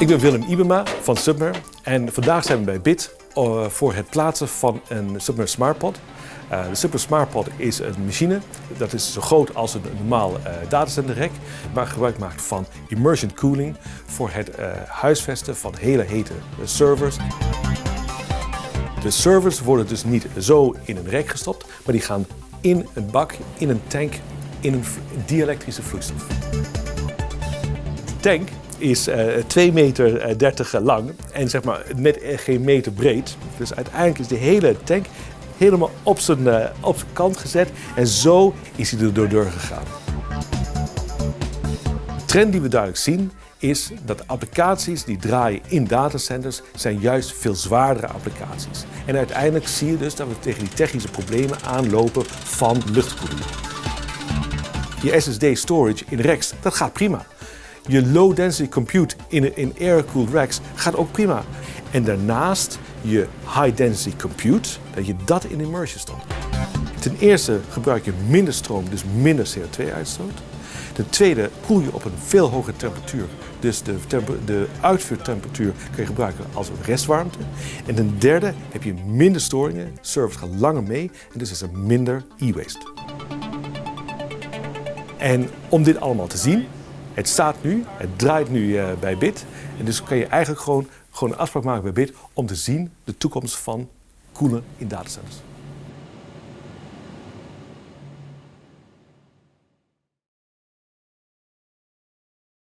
Ik ben Willem Ibema van Submer en vandaag zijn we bij BIT eh, voor het plaatsen van een Submer SmartPod. Uh, de Submer SmartPod is een machine, dat is zo groot als een normaal uh, datacenterrek, maar gebruik maakt van immersion cooling voor het huisvesten van hele hete servers. De servers worden dus niet zo in een rek gestopt, maar die gaan in een bak, in een tank, in een dielektrische vloeistof. De tank is uh, 2 meter 30 lang en zeg maar net geen meter breed. Dus uiteindelijk is de hele tank helemaal op zijn, op zijn kant gezet en zo is hij er door gegaan. De trend die we duidelijk zien is dat applicaties die draaien in datacenters zijn juist veel zwaardere applicaties. En uiteindelijk zie je dus dat we tegen die technische problemen aanlopen van luchtkoeling. Je SSD storage in racks, dat gaat prima. Je low density compute in, in air-cooled racks gaat ook prima. En daarnaast je high density compute, dat je dat in immersion stopt. Ten eerste gebruik je minder stroom, dus minder CO2-uitstoot. Ten tweede koel je op een veel hogere temperatuur. Dus de, de uitvuurtemperatuur kun je gebruiken als restwarmte. En ten derde heb je minder storingen, servers gaan langer mee en dus is er minder e-waste. En om dit allemaal te zien, het staat nu, het draait nu uh, bij BIT. En dus kan je eigenlijk gewoon, gewoon een afspraak maken bij BIT om te zien de toekomst van koelen in datacenters.